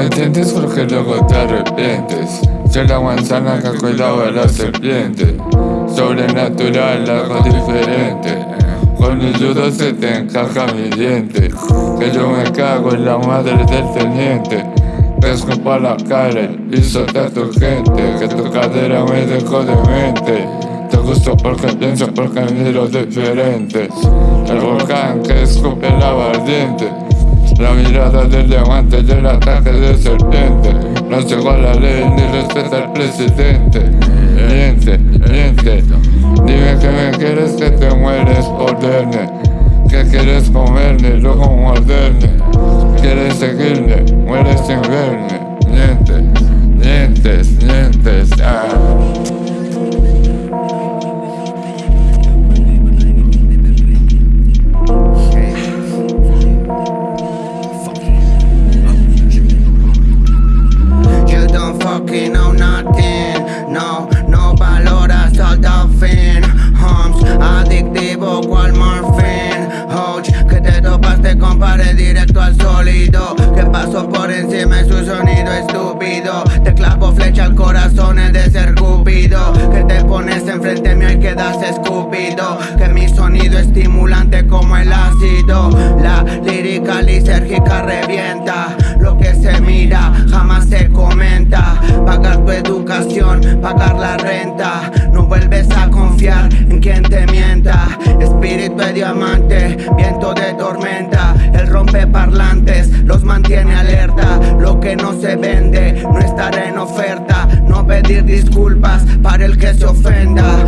entiendes porque luego te arrepientes. Soy la manzana que ha cuidado a la serpiente. Sobrenatural, algo diferente. Con el judo se te encaja mi diente. Que yo me cago en la madre del teniente. Pesco para la cara y piso de tu gente Que tu cadera me dejó de mente Te gusto porque pienso porque miro diferente. El volcán que escupe lava ardiente la mirada del diamante y el ataque de serpiente. No llegó a la ley ni respeta al presidente. Miente, miente. Dime que me quieres que te mueres por verme. Que quieres comerme, luego morderme. Quieres seguirme, mueres sin verme. Mientes, mientes, mientes. Ah. Que paso por encima de su sonido estúpido Te clavo flecha al corazón es de ser cupido. Que te pones enfrente mío y quedas escupido. Que mi sonido estimulante como el ácido. La lírica lisérgica revienta. Lo que se mira jamás se comenta. Pagar tu educación, pagar la renta. No vuelves a confiar en quien te mienta. Espíritu de diamante, viento no estará en oferta No pedir disculpas para el que se ofenda.